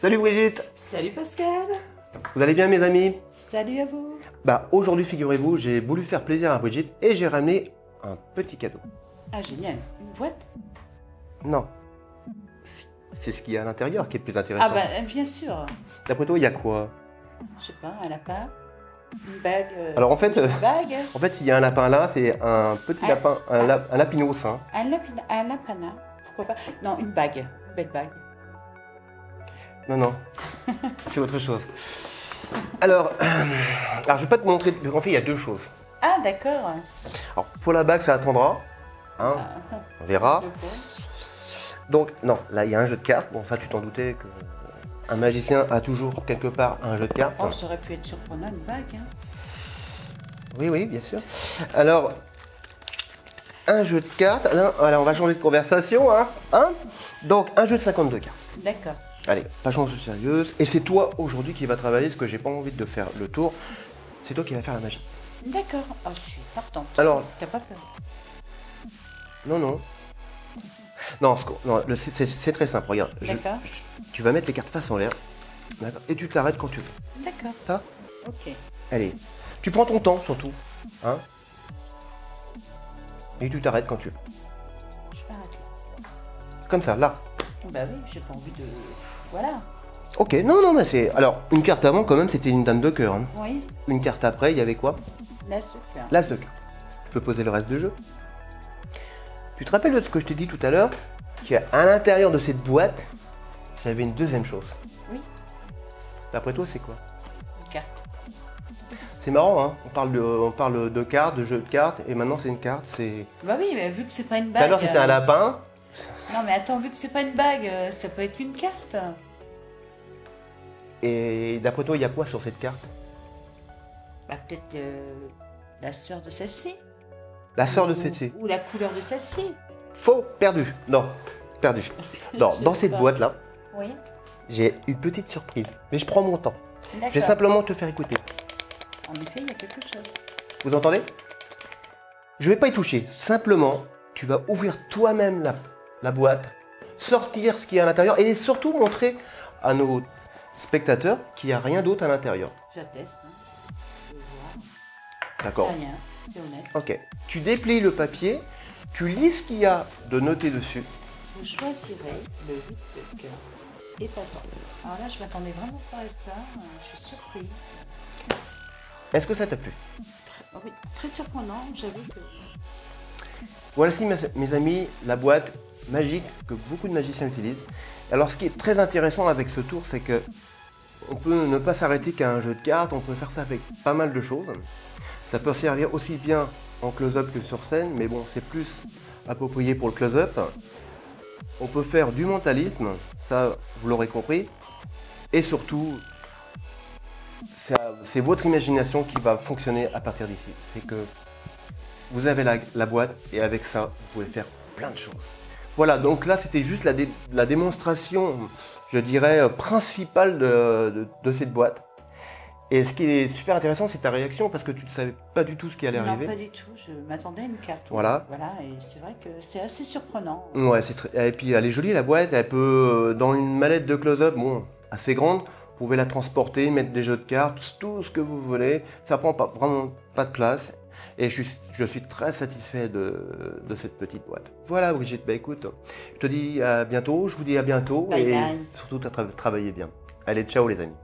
Salut Brigitte Salut Pascal Vous allez bien mes amis? Salut à vous Bah aujourd'hui figurez-vous, j'ai voulu faire plaisir à Brigitte et j'ai ramené un petit cadeau. Ah génial, une boîte? Non. C'est ce qu'il y a à l'intérieur qui est le plus intéressant. Ah bah bien sûr D'après toi, il y a quoi? Je sais pas, un lapin Une bague euh, Alors en fait, euh, bague en fait, s'il y a un lapin là, c'est un petit Ah. lapin, un, lap- un lapinos. Hein. Un lapin, un lapana Pourquoi pas? Non, une bague, une belle bague Non, non. c'est autre chose. Alors, alors, je vais pas te montrer. En fait, il y a deux choses. Ah d'accord Alors, pour la bague, ça attendra. Hein, Ah, on verra. Donc, non, là, il y a un jeu de cartes. Bon, ça, tu t'en doutais que un magicien a toujours quelque part un jeu de cartes. Oh, ça aurait pu être surprenant, une bague hein. Oui, oui, bien sûr. Alors, un jeu de cartes. Alors, voilà, on va changer de conversation. Hein, hein Donc, un jeu de 52 cartes. D'accord. Allez, pas chance sérieuse. Et c'est toi aujourd'hui qui va travailler, parce que j'ai pas envie de faire le tour. C'est toi qui vas faire la magie. D'accord. Oh, je suis partante. Alors- T'as pas peur Non, non. Non, ce c'est- très simple. Regarde, je- D'accord. je- tu vas mettre les cartes face en l'air. D'accord Et tu t'arrêtes quand tu veux. D'accord. Ça Ok. Allez. Tu prends ton temps surtout. Hein Et tu t'arrêtes quand tu veux. Je m'arrête là. Comme ça, là. Bah oui, j'ai pas envie de... Voilà. Ok, non, non, mais c'est. Alors, une carte avant, quand même, c'était une dame de cœur. hein. Oui, Une carte après, il y avait quoi? Là c'est clair. L'as de cœur. Tu peux poser le reste du jeu. Tu te rappelles de ce que je t'ai dit tout à l'heure? Qu'à l'intérieur de cette boîte, j'avais une deuxième chose. Oui, D'après toi, c'est quoi? Une carte. C'est marrant, hein on parle, de, on parle de cartes, de jeux de cartes, et maintenant c'est une carte, c'est... Bah oui, mais vu que c'est pas une Tout bague... à l'heure c'était un euh, lapin, Non mais attends, vu que c'est pas une bague, euh, ça peut être une carte. et d'après toi, il y a quoi sur cette carte? Bah peut-être euh, la sœur de celle-ci. La sœur de cette Ou la couleur de celle-ci. Faux, perdu. Non, perdu. Non, dans cette boîte-là, Oui, j'ai une petite surprise. Mais je prends mon temps. Je vais simplement te faire écouter. En effet, il y a quelque chose. Vous entendez? Je vais pas y toucher. Simplement, tu vas ouvrir toi-même la, la boîte, sortir ce qu'il y a à l'intérieur et surtout montrer à nos spectateurs qu'il n'y a rien d'autre à l'intérieur. J'atteste. Hein. D'accord. Ok. Tu déplies le papier, tu lis ce qu'il y a de noté dessus. Vous choisirez le 8 de cœur. Épatant. Alors là, je m'attendais vraiment pas à ça. euh, Je suis surprise. Est-ce que ça t'a plu? Oui, très surprenant, j'avoue que... Voici mes amis la boîte magique que beaucoup de magiciens utilisent. Alors ce qui est très intéressant avec ce tour, c'est que on peut ne pas s'arrêter qu'à un jeu de cartes, on peut faire ça avec pas mal de choses. Ça peut servir aussi bien en close-up que sur scène, mais bon, c'est plus approprié pour le close-up. On peut faire du mentalisme, ça vous l'aurez compris. Et surtout, c'est votre imagination qui va fonctionner à partir d'ici. C'est que vous avez la, la boîte et avec ça, vous pouvez faire plein de choses. Voilà, donc là, c'était juste la, dé- la démonstration, je dirais, euh, principale de, de- de cette boîte. Et ce qui est super intéressant, c'est ta réaction parce que tu ne savais pas du tout ce qui allait Non, arriver. pas du tout. Je m'attendais à une carte. Voilà. Voilà, et c'est vrai que c'est assez surprenant. Ouais, c'est très- et puis elle est jolie la boîte, elle peut, euh, dans une mallette de close-up, bon, assez grande, vous pouvez la transporter, mettre des jeux de cartes, tout ce que vous voulez, ça prend pas, vraiment pas de place. Et je suis, je suis très satisfait de, de cette petite boîte. Voilà Brigitte, bah écoute, je te dis à bientôt, je vous dis à bientôt Bye et bye. surtout à tra- travailler bien. Allez, ciao les amis.